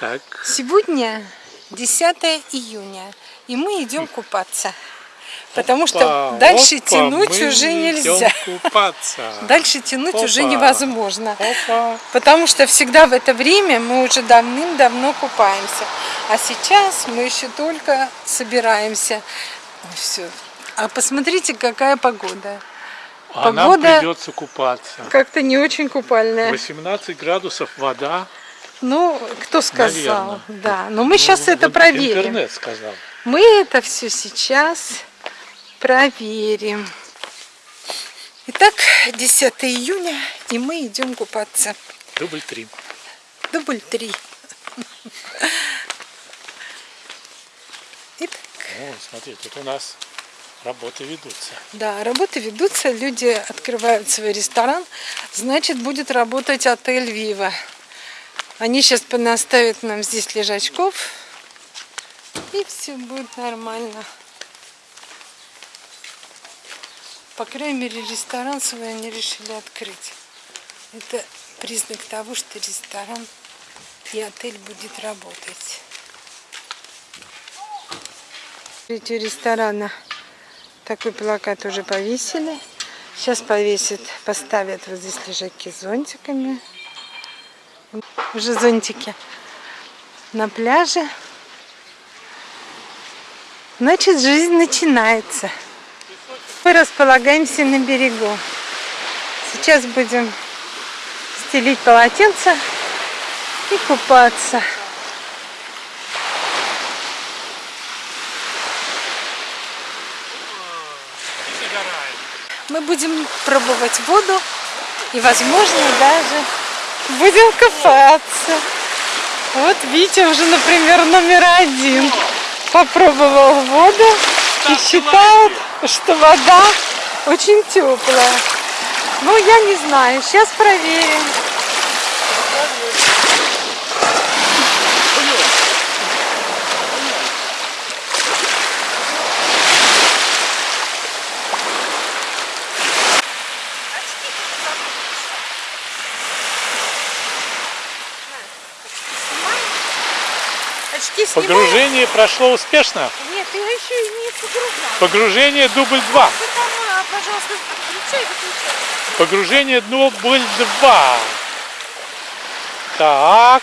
Так. Сегодня 10 июня, и мы идем купаться. Потому что Опа, дальше опа, тянуть уже нельзя. купаться. Дальше тянуть уже Опа. невозможно. Опа. Потому что всегда в это время мы уже давным-давно купаемся. А сейчас мы еще только собираемся. Все. А посмотрите, какая погода. А нам Погода- придется купаться. Как-то не очень купальная. 18 градусов вода. Ну, кто сказал? Наверно. Да. Но мы сейчас Ну, это вот проверим. Интернет сказал. Мы это все сейчас проверим. Итак, 10 июня, и мы идем купаться. Дубль три. Дубль 3. Итак, О, смотри, тут у нас работы ведутся. да, работы ведутся, люди открывают свой ресторан, значит, будет работать отель Вива. Они сейчас понаставят нам здесь лежачков, и все будет нормально. По крайней мере, ресторан свой они решили открыть. Это признак того, что ресторан и отель будет работать. У ресторана такой плакат уже повесили. Сейчас повесят, поставят вот здесь лежаки с зонтиками. Уже зонтики на пляже. Значит, жизнь начинается. Мы располагаемся на берегу. Сейчас будем стелить полотенце и купаться. Мы будем пробовать воду и, возможно, даже будем купаться. Вот Витя уже, например, номер один попробовал воду и считает, что вода очень теплая. Ну, я не знаю, сейчас проверим. Очки снимаем? Погружение прошло успешно. Нет, я еще и не погружала. Погружение дубль 2. Ты там, а, пожалуйста, включай, выключай. Погружение дубль 2. Так.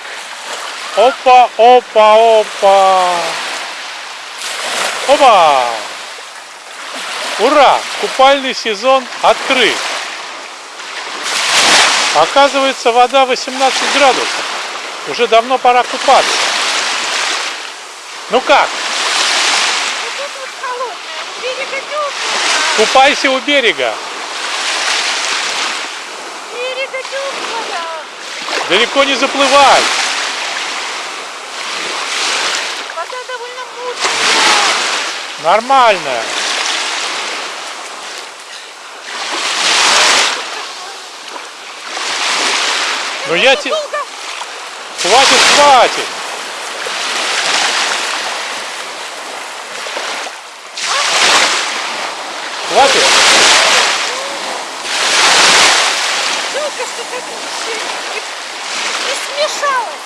Опа, опа, опа. Опа. Ура! Купальный сезон открыт. Оказывается, вода 18 градусов. Уже давно пора купаться. Ну как? Вот тут вот холодная, у берега теплая. Купайся у берега. Берега теплая. Далеко не заплывай. Вода довольно мутная. Нормально. Ну я тебе... Хватит. Хватит?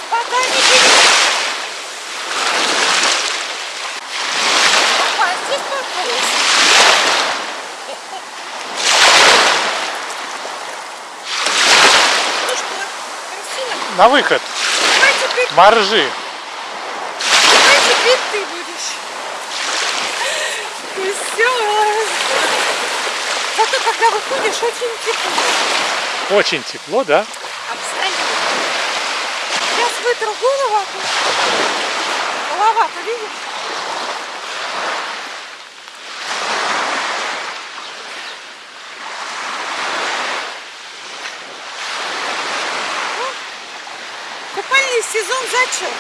Вода не берет. Опа, а здесь попалась. Ну что, красиво? На выход. Давай теперь, Моржи. давай теперь ты будешь. И все. Зато выходишь, очень тепло. Очень тепло, да? Абсолютно. Сейчас вытру голову. то Голова-то видишь? Купальный сезон зачет.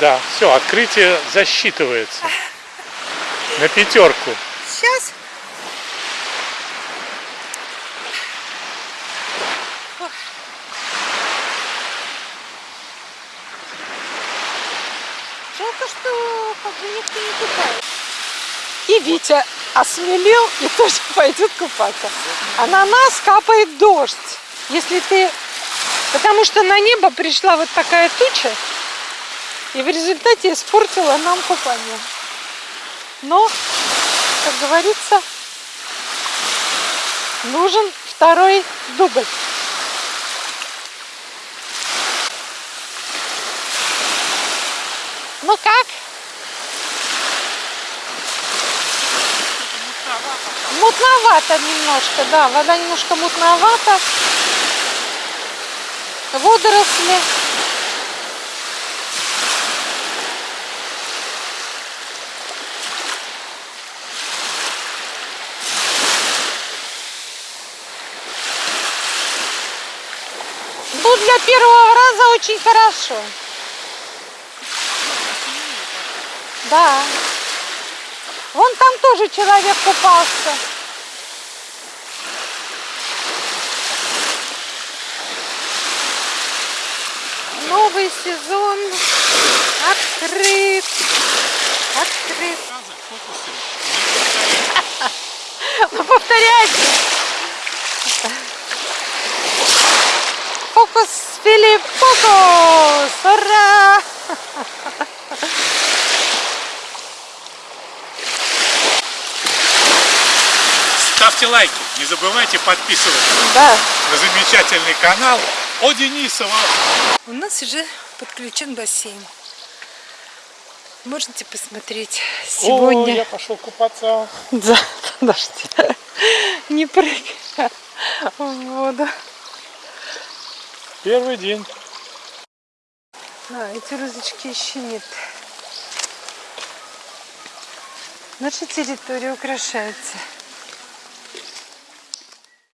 Да, все, открытие засчитывается. На пятерку. Сейчас. Жалко, что как бы никто не купает. И Витя осмелел и тоже пойдет купаться. А на нас капает дождь. Если ты... Потому что на небо пришла вот такая туча, И в результате испортила нам купание. Но, как говорится, нужен второй дубль. Ну как? Мутновато немножко, да, вода немножко мутновата. Водоросли. Ну, для первого раза очень хорошо. Да. Вон там тоже человек купался. Новый сезон открыт. Ставьте лайки, не забывайте подписываться Да. на замечательный канал о Денисова. У нас уже подключен бассейн. Можете посмотреть О, сегодня. я пошел купаться. Да, подожди. Не прыгай в воду. Первый день. А, эти розочки еще нет. Наша территория украшается